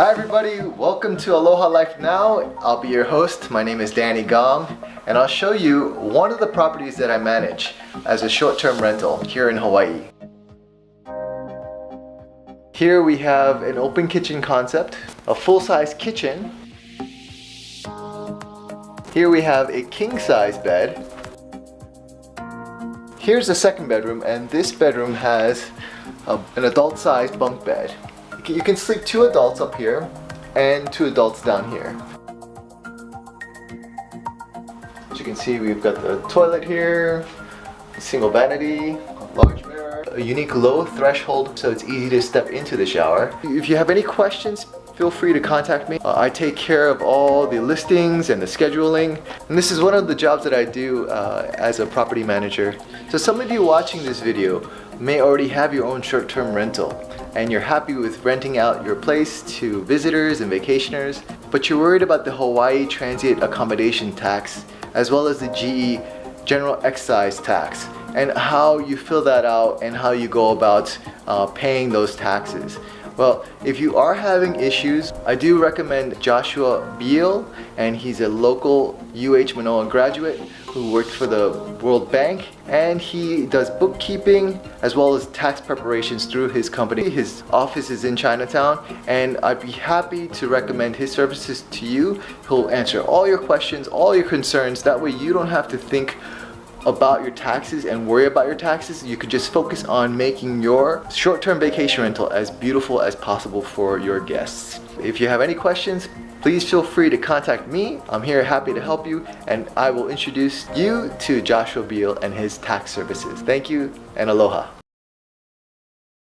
Hi everybody, welcome to Aloha Life Now. I'll be your host. My name is Danny Gong and I'll show you one of the properties that I manage as a short-term rental here in Hawaii. Here we have an open kitchen concept, a full-size kitchen. Here we have a king-size bed. Here's the second bedroom and this bedroom has a, an adult-sized bunk bed. You can sleep two adults up here and two adults down here. As you can see, we've got the toilet here, single vanity, large mirror, a unique low threshold so it's easy to step into the shower. If you have any questions, feel free to contact me. Uh, I take care of all the listings and the scheduling. And this is one of the jobs that I do uh, as a property manager. So some of you watching this video may already have your own short-term rental and you're happy with renting out your place to visitors and vacationers, but you're worried about the Hawaii Transient Accommodation Tax as well as the GE General Excise Tax and how you fill that out and how you go about uh, paying those taxes. Well, if you are having issues, I do recommend Joshua Beal, and he's a local UH Manoa graduate who worked for the World Bank, and he does bookkeeping as well as tax preparations through his company. His office is in Chinatown, and I'd be happy to recommend his services to you. He'll answer all your questions, all your concerns. That way you don't have to think about your taxes and worry about your taxes, you could just focus on making your short-term vacation rental as beautiful as possible for your guests. If you have any questions, please feel free to contact me. I'm here happy to help you and I will introduce you to Joshua Beal and his tax services. Thank you and aloha.